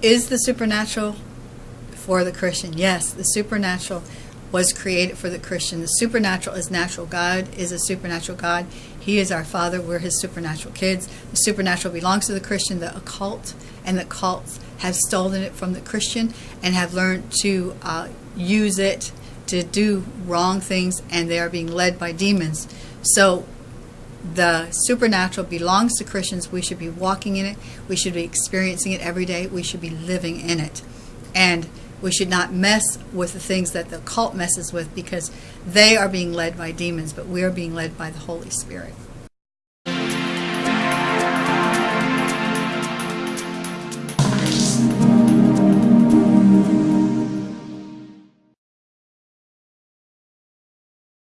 Is the supernatural for the Christian? Yes, the supernatural was created for the Christian. The supernatural is natural. God is a supernatural God. He is our Father. We're His supernatural kids. The supernatural belongs to the Christian. The occult and the cults have stolen it from the Christian and have learned to uh, use it to do wrong things, and they are being led by demons. So the supernatural belongs to Christians. We should be walking in it. We should be experiencing it every day. We should be living in it. And we should not mess with the things that the cult messes with because they are being led by demons, but we are being led by the Holy Spirit.